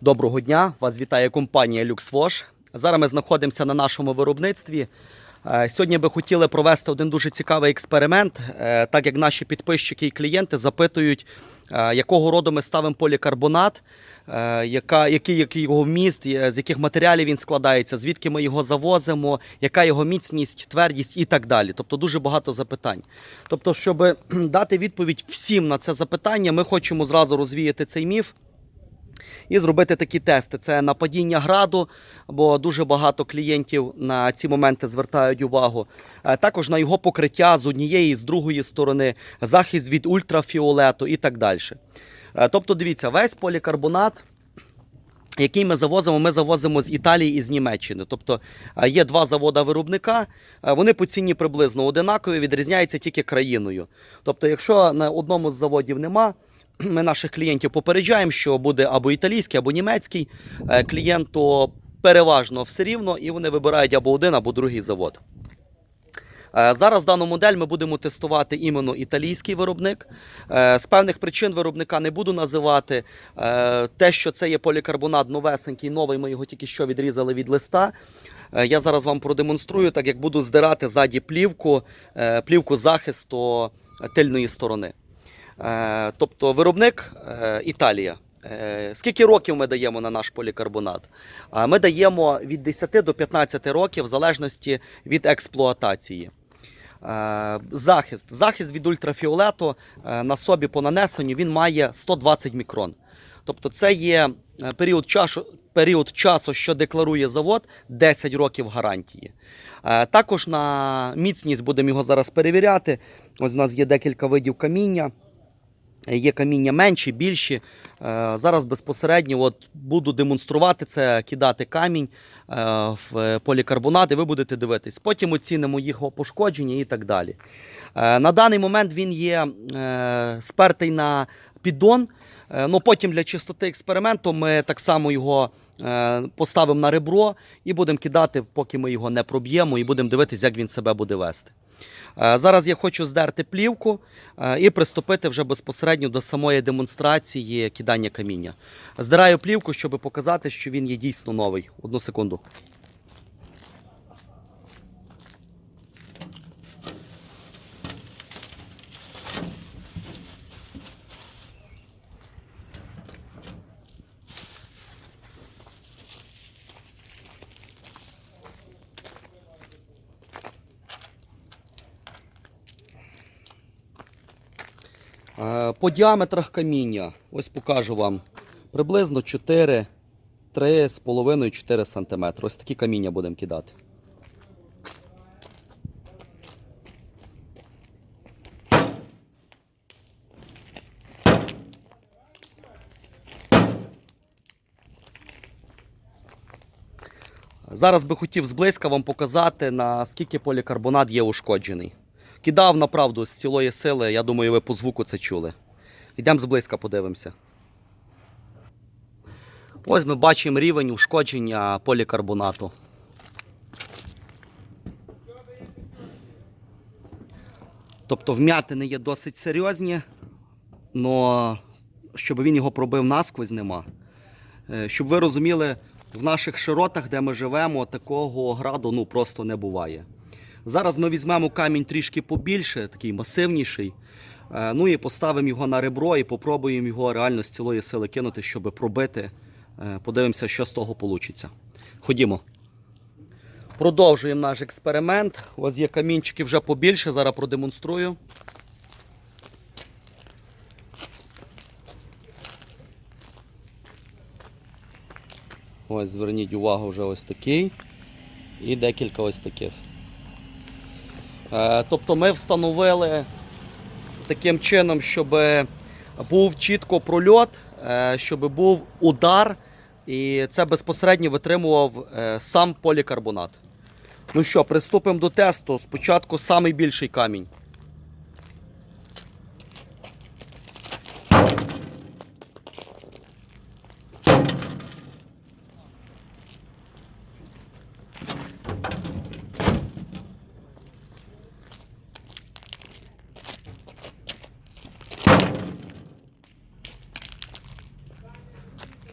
Доброго дня! Вас вітає компанія LuxWash. Зараз ми знаходимося на нашому виробництві. Е, Сьогодні би хотіли провести один дуже цікавий експеримент, е, так як наші підписчики і клієнти запитують, е, якого роду ми ставимо полікарбонат, яка, який, який його вміст, е, з яких матеріалів він складається, звідки ми його завозимо, яка його міцність, твердість і так далі. Тобто дуже багато запитань. Тобто, щоб дати відповідь всім на це запитання, ми хочемо зразу розвіяти цей міф і зробити такі тести. Це на падіння граду, бо дуже багато клієнтів на ці моменти звертають увагу. Е, Також на його покриття з однієї з другої сторони, захист від ультрафіолету і так далі. Е, Тобто, дивіться, весь полікарбонат. Який ми завозимо, ми завозимо з Італії і з Німеччини. Тобто е, є два завода виробника, вони по ціні приблизно одинакові, відрізняються тільки країною. Тобто, якщо на одному з заводів нема, ми наших клієнтів попереджаємо, що буде або італійський, або німецький е, клієнт, то переважно все рівно, і вони вибирають або один, або другий завод. Е, Зараз дану модель ми будемо тестувати іменно італійський виробник. Е, З певних причин виробника не буду називати. Те, що це є полікарбонат новесенький, новий, ми його тільки що відрізали від листа. Я зараз вам продемонструю, так як буду здирати ззаді плівку, плівку захисту тильної сторони. Е, Тобто виробник е, Італія. Е, Скільки років ми даємо на наш полікарбонат? Ми даємо від 10 до 15 років в залежності від експлуатації. Захист. Захист від ультрафіолету на собі по нанесенню він має 120 мікрон. Тобто це є період часу, період часу, що декларує завод, 10 років гарантії. Також на міцність будемо його зараз перевіряти. Ось у нас є декілька видів каміння. Є каміння менші, більші. Е, Зараз безпосередньо от буду демонструвати це, кидати камінь е, в полікарбонат, і ви будете дивитись. Потім оцінимо його пошкодження і так далі. Е, На даний момент він є спертий на піддон. Е, Ну, потім для чистоти експерименту ми так само його е, поставимо на ребро і будемо кидати, поки ми його не проб'ємо, і будемо дивитися, як він себе буде вести. Е, Зараз я хочу здерти плівку і приступити вже безпосередньо до самої демонстрації кидання каміння. Здираю плівку, щоб показати, що він є дійсно новий. Одну секунду. По діаметрах каміння, ось покажу вам, приблизно 4, 3,5-4 см. Ось такі каміння будемо кидати. Зараз би хотів зблизька вам показати, наскільки полікарбонат є ушкоджений. Кидав направду з цілої сили, я думаю, ви по звуку це чули. Йдемо зблизька, подивимося. Ось ми бачимо рівень ушкодження полікарбонату. Тобто вмятини є досить серйозні, але щоб він його пробив насквозь, нема. Е, Щоб ви розуміли, в наших широтах, де ми живемо, такого граду ну, просто не буває. Зараз ми візьмемо камінь трішки побільше, такий масивніший. е, Ну і поставимо його на ребро і попробуємо його реально з цілої сили кинути, щоб пробити. Е, Подивимося, що з того вийде. Ходімо. Продовжуємо наш експеримент. Ось є камінчики вже побільше, зараз продемонструю. Ось, зверніть увагу, вже ось такий. І декілька ось таких. Е, Тобто ми встановили таким чином, щоб був чітко прольот, е, щоб був удар, і це безпосередньо витримував е, сам полікарбонат. Ну що, приступимо до тесту. Спочатку найбільший камінь.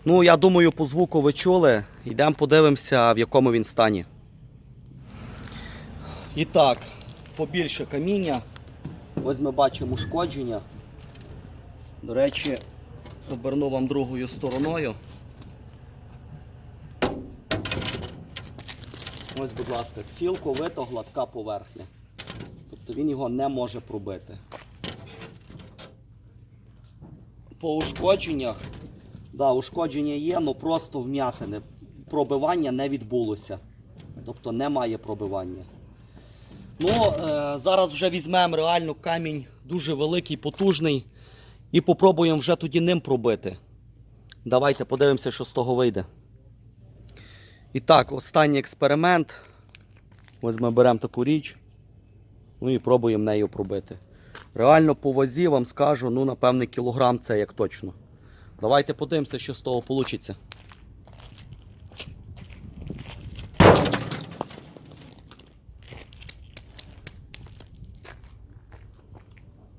Ну, я думаю, по звуку ви чули. Йдемо подивимося, в якому він стані. І так, побільше каміння. Ось ми бачимо ушкодження. До речі, оберну вам другою стороною. Ось, будь ласка, цілковито гладка поверхня. Тобто він його не може пробити. По ушкодженнях, да, ушкодження є, але просто вм'ятини. Пробивання не відбулося. Тобто немає пробивання. Ну, е, зараз вже візьмемо реально камінь дуже великий, потужний. І попробуємо вже тоді ним пробити. Давайте подивимося, що з того вийде. І так, останній експеримент. Ось ми беремо таку річ. Ну і пробуємо нею пробити. Реально по вазі вам скажу, ну, напевне, кілограм це як точно. Давайте подивимося, що з того вийде.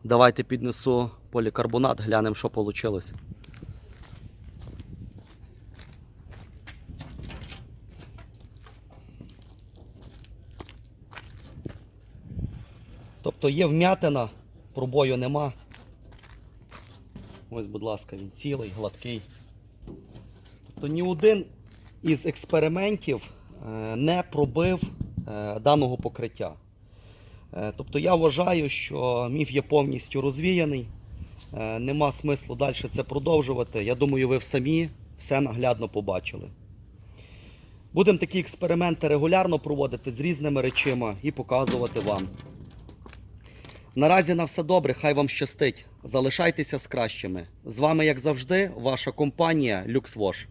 Давайте піднесу полікарбонат, глянемо, що вийшло. Тобто є вмятина, пробою нема. Ось, будь ласка, він цілий, гладкий. Тобто ні один із експериментів е, не пробив е, даного покриття. Е, Тобто я вважаю, що міф є повністю розвіяний. Нема смислу далі це продовжувати. Я думаю, ви самі все наглядно побачили. Будемо такі експерименти регулярно проводити з різними речима і показувати вам. Наразі на все добре, хай вам щастить. Залишайтеся з кращими. З вами, як завжди, ваша компанія LuxWash.